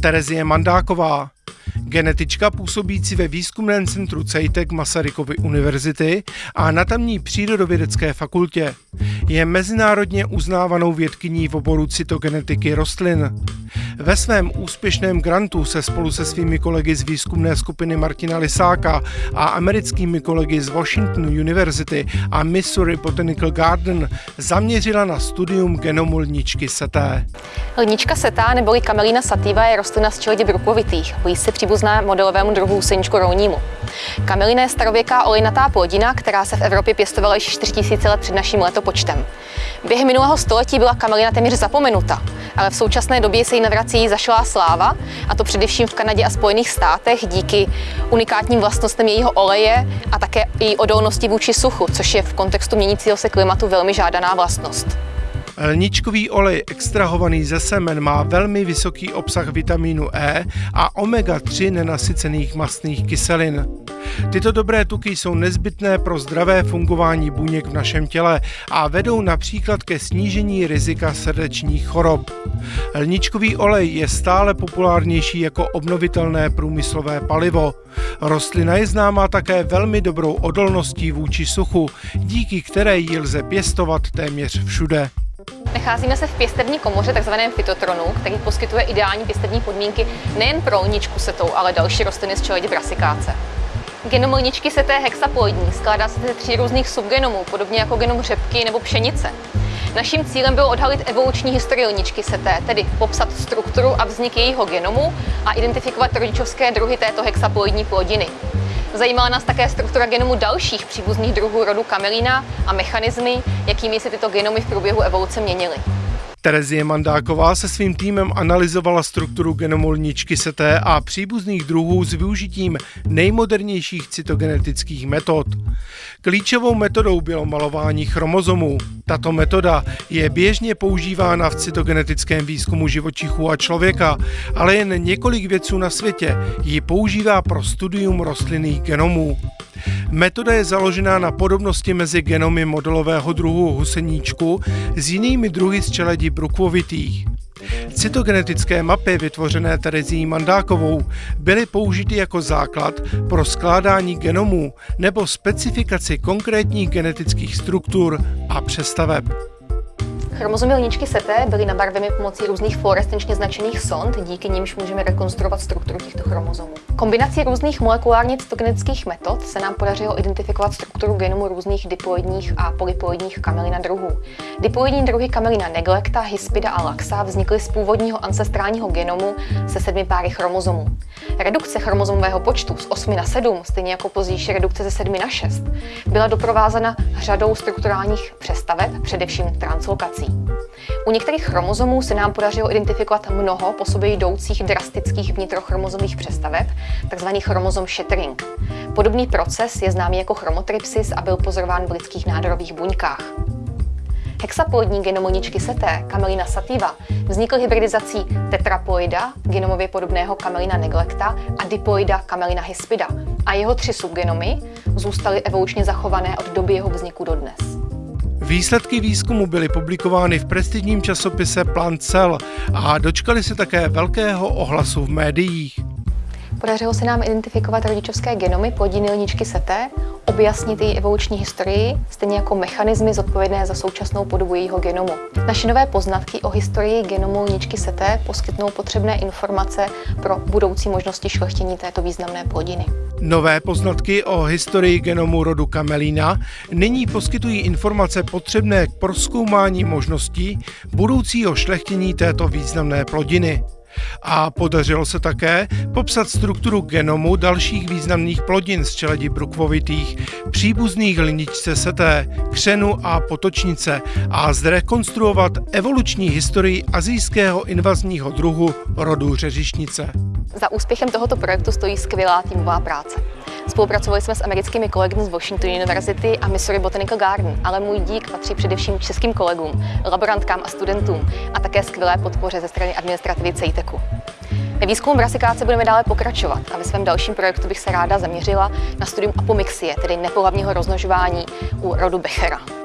Terezie Mandáková, genetička působící ve výzkumném centru CEITEC Masarykovy univerzity a na tamní přírodovědecké fakultě. Je mezinárodně uznávanou vědkyní v oboru cytogenetiky rostlin. Ve svém úspěšném grantu se spolu se svými kolegy z výzkumné skupiny Martina Lisáka a americkými kolegy z Washington University a Missouri Botanical Garden zaměřila na studium genomu lničky seté. Lnička setá neboli Camelina sativa je rostlina z čeledi brukovitých, blízce příbuzná modelovému druhu huseničku rounímu. Kamelina je starověká olejnatá plodina, která se v Evropě pěstovala již 4000 let před naším letopočtem. Během minulého století byla kamelina téměř zapomenuta, ale v současné době se jí navrací zašlá sláva, a to především v Kanadě a Spojených státech díky unikátním vlastnostem jejího oleje a také její odolnosti vůči suchu, což je v kontextu měnícího se klimatu velmi žádaná vlastnost. Lničkový olej extrahovaný ze semen má velmi vysoký obsah vitamínu E a omega-3 nenasycených mastných kyselin. Tyto dobré tuky jsou nezbytné pro zdravé fungování buněk v našem těle a vedou například ke snížení rizika srdečních chorob. Lničkový olej je stále populárnější jako obnovitelné průmyslové palivo. Rostlina je známá také velmi dobrou odolností vůči suchu, díky které ji lze pěstovat téměř všude. Nacházíme se v pěstební komoře, takzvaném fitotronu, který poskytuje ideální pěstební podmínky nejen pro lničku setou, ale další rostliny z čeledi brasikáce. Genom lničky seté hexaploidní skládá se ze tří různých subgenomů, podobně jako genom řepky nebo pšenice. Naším cílem bylo odhalit evoluční historii lničky seté, tedy popsat strukturu a vznik jejího genomu a identifikovat rodičovské druhy této hexaploidní plodiny. Zajímala nás také struktura genomu dalších příbuzných druhů rodu kamelína a mechanismy, jakými se tyto genomy v průběhu evoluce měnily. Terezie Mandáková se svým týmem analyzovala strukturu genomu lničky seté a příbuzných druhů s využitím nejmodernějších cytogenetických metod. Klíčovou metodou bylo malování chromozomů. Tato metoda je běžně používána v cytogenetickém výzkumu živočichů a člověka, ale jen několik vědců na světě ji používá pro studium rostlinných genomů. Metoda je založená na podobnosti mezi genomy modelového druhu huseníčku s jinými druhy z čeledí brukvovitých. Cytogenetické mapy vytvořené Terezí Mandákovou byly použity jako základ pro skládání genomů nebo specifikaci konkrétních genetických struktur a přestaveb. Chromozomy lničky seté byly nabarveny pomocí různých fluorescenčně značených sond, díky nimž můžeme rekonstruovat strukturu těchto chromozomů. Kombinací různých molekulárně cytogenetických metod se nám podařilo identifikovat strukturu genomu různých diploidních a polyploidních kamelina druhů. Diploidní druhy kamelina neglecta, hispida a laxa vznikly z původního ancestrálního genomu se sedmi páry chromozomů. Redukce chromozomového počtu z 8 na 7, stejně jako pozdější redukce ze 7 na 6, byla doprovázena řadou strukturálních přestaveb, především translokací. U některých chromozomů se nám podařilo identifikovat mnoho po sobě jdoucích drastických vnitrochromozových přestaveb, takzvaný chromozom shattering. Podobný proces je známý jako chromotrypsis a byl pozorován v lidských nádorových buňkách. Hexaploidní genomoničky seté, Camelina sativa, vznikl hybridizací tetraploida, genomově podobného Camelina neglecta, a diploida Camelina hispida. A jeho tři subgenomy zůstaly evolučně zachované od doby jeho vzniku dodnes. Výsledky výzkumu byly publikovány v prestižním časopise Plant Cell a dočkali se také velkého ohlasu v médiích. Podařilo se nám identifikovat rodičovské genomy plodiny lničky seté, objasnit její evoluční historii, stejně jako mechanismy zodpovědné za současnou podobu jejího genomu. Naše nové poznatky o historii genomu lničky seté poskytnou potřebné informace pro budoucí možnosti šlechtění této významné plodiny. Nové poznatky o historii genomu rodu Camelina nyní poskytují informace potřebné k proskoumání možností budoucího šlechtění této významné plodiny. A podařilo se také popsat strukturu genomu dalších významných plodin z čeledi brukvovitých, příbuzných liničce seté, křenu a potočnice a zrekonstruovat evoluční historii azijského invazního druhu rodu řeřišnice. Za úspěchem tohoto projektu stojí skvělá týmová práce. Spolupracovali jsme s americkými kolegy z Washington University a Missouri Botanical Garden, ale můj dík patří především českým kolegům, laborantkám a studentům a také skvělé podpoře ze strany administrativy CEITECu. Ve výzkumu brasikáce budeme dále pokračovat a ve svém dalším projektu bych se ráda zaměřila na studium apomixie, tedy nepohlavního rozmnožování u rodu Bechera.